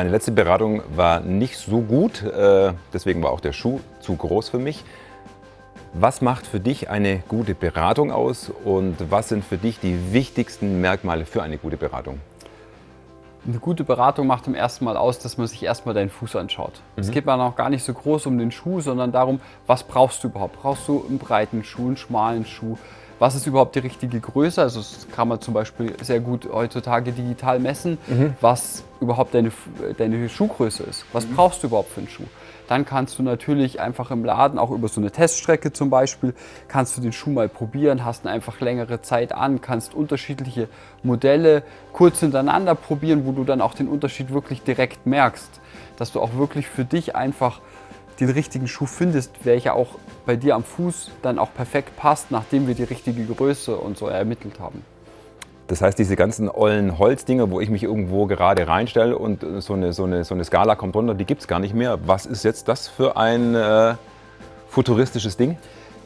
Meine letzte Beratung war nicht so gut, äh, deswegen war auch der Schuh zu groß für mich. Was macht für dich eine gute Beratung aus und was sind für dich die wichtigsten Merkmale für eine gute Beratung? Eine gute Beratung macht im ersten Mal aus, dass man sich erstmal deinen Fuß anschaut. Mhm. Es geht man auch gar nicht so groß um den Schuh, sondern darum, was brauchst du überhaupt? Brauchst du einen breiten Schuh, einen schmalen Schuh? Was ist überhaupt die richtige Größe? Also das kann man zum Beispiel sehr gut heutzutage digital messen, mhm. was überhaupt deine, deine Schuhgröße ist. Was mhm. brauchst du überhaupt für einen Schuh? Dann kannst du natürlich einfach im Laden, auch über so eine Teststrecke zum Beispiel, kannst du den Schuh mal probieren, hast eine einfach längere Zeit an, kannst unterschiedliche Modelle kurz hintereinander probieren, wo du dann auch den Unterschied wirklich direkt merkst. Dass du auch wirklich für dich einfach den richtigen Schuh findest, welcher auch bei dir am Fuß dann auch perfekt passt, nachdem wir die richtige Größe und so ermittelt haben. Das heißt, diese ganzen ollen Holzdinger, wo ich mich irgendwo gerade reinstelle und so eine, so eine, so eine Skala kommt runter, die gibt es gar nicht mehr. Was ist jetzt das für ein äh, futuristisches Ding?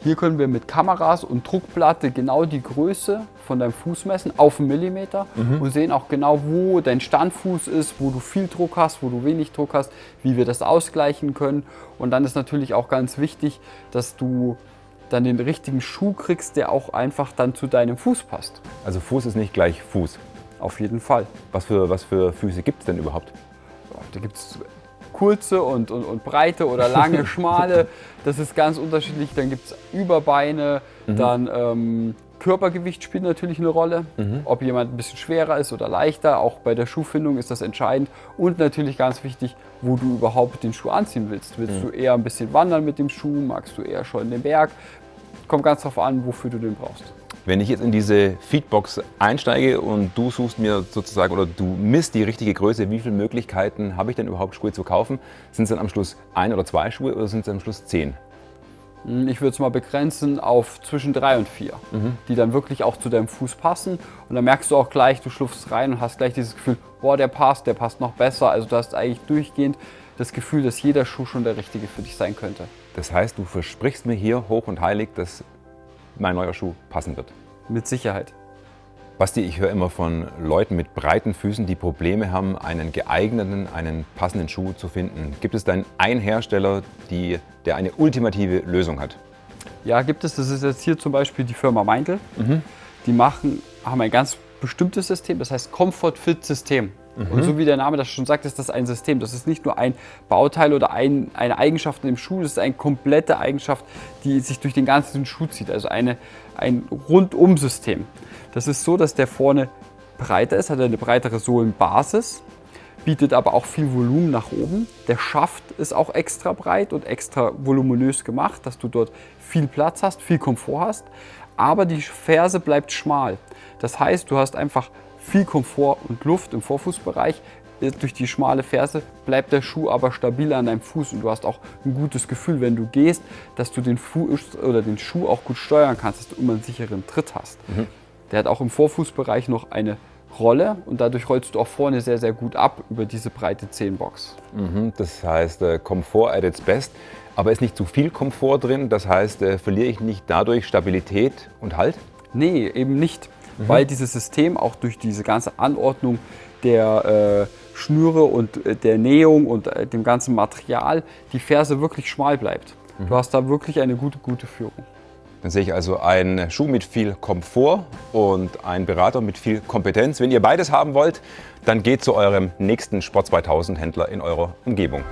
Hier können wir mit Kameras und Druckplatte genau die Größe von deinem Fuß messen auf einen Millimeter mhm. und sehen auch genau, wo dein Standfuß ist, wo du viel Druck hast, wo du wenig Druck hast, wie wir das ausgleichen können. Und dann ist natürlich auch ganz wichtig, dass du dann den richtigen Schuh kriegst, der auch einfach dann zu deinem Fuß passt. Also Fuß ist nicht gleich Fuß? Auf jeden Fall. Was für, was für Füße gibt es denn überhaupt? Da gibt es kurze und, und, und, breite oder lange, schmale. Das ist ganz unterschiedlich. Dann gibt es Überbeine, mhm. dann ähm, Körpergewicht spielt natürlich eine Rolle. Mhm. Ob jemand ein bisschen schwerer ist oder leichter, auch bei der Schuhfindung ist das entscheidend. Und natürlich ganz wichtig, wo du überhaupt den Schuh anziehen willst. Willst mhm. du eher ein bisschen wandern mit dem Schuh? Magst du eher schon den Berg? Kommt ganz darauf an, wofür du den brauchst. Wenn ich jetzt in diese Feedbox einsteige und du suchst mir sozusagen oder du misst die richtige Größe, wie viele Möglichkeiten habe ich denn überhaupt Schuhe zu kaufen? Sind es dann am Schluss ein oder zwei Schuhe oder sind es am Schluss zehn? Hm, ich würde es mal begrenzen auf zwischen drei und vier, mhm. die dann wirklich auch zu deinem Fuß passen. Und dann merkst du auch gleich, du schlupfst rein und hast gleich dieses Gefühl, boah, der passt, der passt noch besser. Also du hast eigentlich durchgehend das Gefühl, dass jeder Schuh schon der richtige für dich sein könnte. Das heißt, du versprichst mir hier hoch und heilig, dass mein neuer Schuh passen wird? Mit Sicherheit. Basti, ich höre immer von Leuten mit breiten Füßen, die Probleme haben, einen geeigneten, einen passenden Schuh zu finden. Gibt es denn einen Hersteller, die, der eine ultimative Lösung hat? Ja, gibt es. Das ist jetzt hier zum Beispiel die Firma Meindl. Mhm. Die machen, haben ein ganz bestimmtes System, das heißt Comfort Fit System. Mhm. Und so wie der Name das schon sagt, ist das ein System. Das ist nicht nur ein Bauteil oder ein, eine Eigenschaft in dem Schuh, das ist eine komplette Eigenschaft, die sich durch den ganzen Schuh zieht. Also eine, ein Rundum-System. Das ist so, dass der vorne breiter ist, hat eine breitere Sohlenbasis, bietet aber auch viel Volumen nach oben. Der Schaft ist auch extra breit und extra voluminös gemacht, dass du dort viel Platz hast, viel Komfort hast. Aber die Ferse bleibt schmal. Das heißt, du hast einfach viel Komfort und Luft im Vorfußbereich. Durch die schmale Ferse bleibt der Schuh aber stabil an deinem Fuß und du hast auch ein gutes Gefühl, wenn du gehst, dass du den, Fuß oder den Schuh auch gut steuern kannst, dass du immer einen sicheren Tritt hast. Mhm. Der hat auch im Vorfußbereich noch eine Rolle und dadurch rollst du auch vorne sehr, sehr gut ab über diese breite Zehenbox. Mhm, das heißt, äh, Komfort at its best, aber ist nicht zu viel Komfort drin? Das heißt, äh, verliere ich nicht dadurch Stabilität und Halt? Nee, eben nicht, mhm. weil dieses System auch durch diese ganze Anordnung der äh, Schnüre und äh, der Nähung und äh, dem ganzen Material die Ferse wirklich schmal bleibt. Mhm. Du hast da wirklich eine gute, gute Führung. Dann sehe ich also einen Schuh mit viel Komfort und einen Berater mit viel Kompetenz. Wenn ihr beides haben wollt, dann geht zu eurem nächsten Sport 2000 Händler in eurer Umgebung.